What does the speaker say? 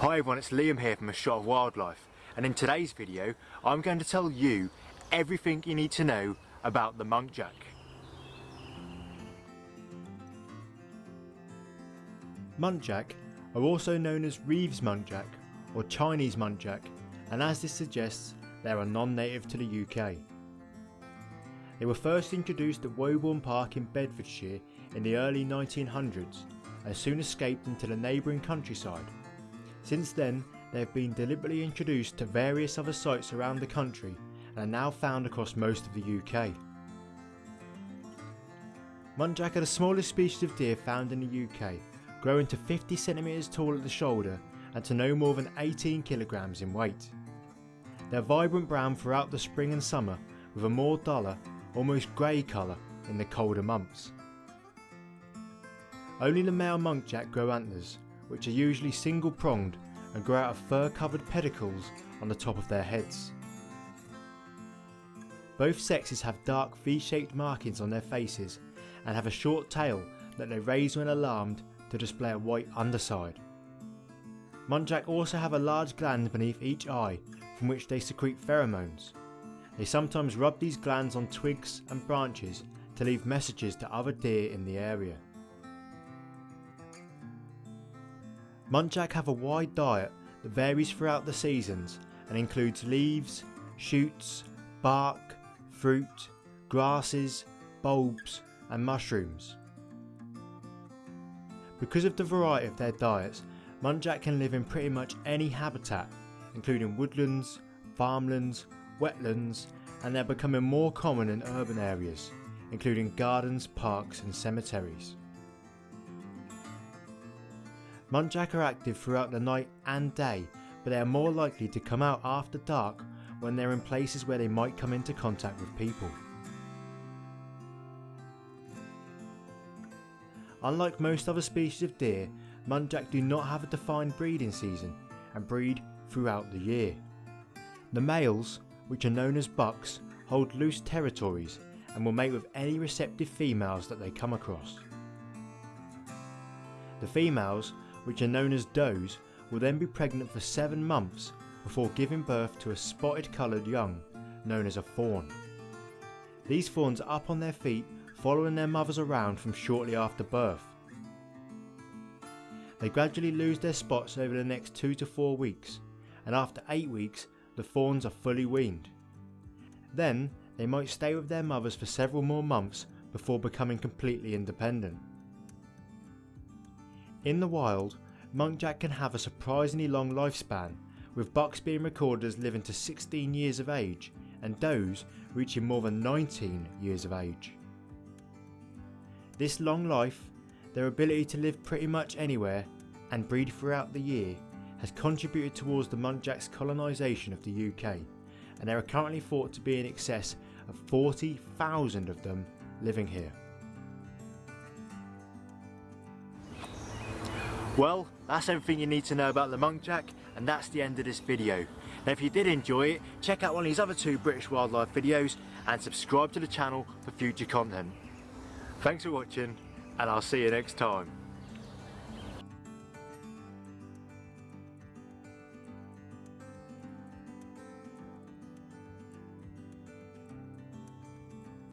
Hi everyone, it's Liam here from A Shot of Wildlife and in today's video I'm going to tell you everything you need to know about the muntjac. Muntjac are also known as Reeves muntjac or Chinese muntjac and as this suggests they are non-native to the UK. They were first introduced at Woburn Park in Bedfordshire in the early 1900s and soon escaped into the neighbouring countryside. Since then they have been deliberately introduced to various other sites around the country and are now found across most of the UK. Muntjac are the smallest species of deer found in the UK, growing to 50cm tall at the shoulder and to no more than 18kg in weight. They are vibrant brown throughout the spring and summer with a more duller, almost grey colour in the colder months. Only the male muntjac grow antlers, which are usually single pronged and grow out of fur covered pedicles on the top of their heads. Both sexes have dark V-shaped markings on their faces and have a short tail that they raise when alarmed to display a white underside. Muntjac also have a large gland beneath each eye from which they secrete pheromones. They sometimes rub these glands on twigs and branches to leave messages to other deer in the area. Muntjac have a wide diet that varies throughout the seasons and includes leaves, shoots, bark, fruit, grasses, bulbs and mushrooms. Because of the variety of their diets, muntjac can live in pretty much any habitat, including woodlands, farmlands, wetlands and they're becoming more common in urban areas, including gardens, parks and cemeteries. Muntjac are active throughout the night and day, but they are more likely to come out after dark when they're in places where they might come into contact with people. Unlike most other species of deer, muntjac do not have a defined breeding season and breed throughout the year. The males, which are known as bucks, hold loose territories and will mate with any receptive females that they come across. The females which are known as does, will then be pregnant for 7 months before giving birth to a spotted coloured young, known as a fawn. These fawns are up on their feet following their mothers around from shortly after birth. They gradually lose their spots over the next 2 to 4 weeks and after 8 weeks the fawns are fully weaned. Then they might stay with their mothers for several more months before becoming completely independent. In the wild, muntjac can have a surprisingly long lifespan, with bucks being recorded as living to 16 years of age and does reaching more than 19 years of age. This long life, their ability to live pretty much anywhere and breed throughout the year has contributed towards the muntjac's colonisation of the UK and there are currently thought to be in excess of 40,000 of them living here. Well, that's everything you need to know about the muntjac and that's the end of this video. Now if you did enjoy it, check out one of these other two British wildlife videos and subscribe to the channel for future content. Thanks for watching and I'll see you next time.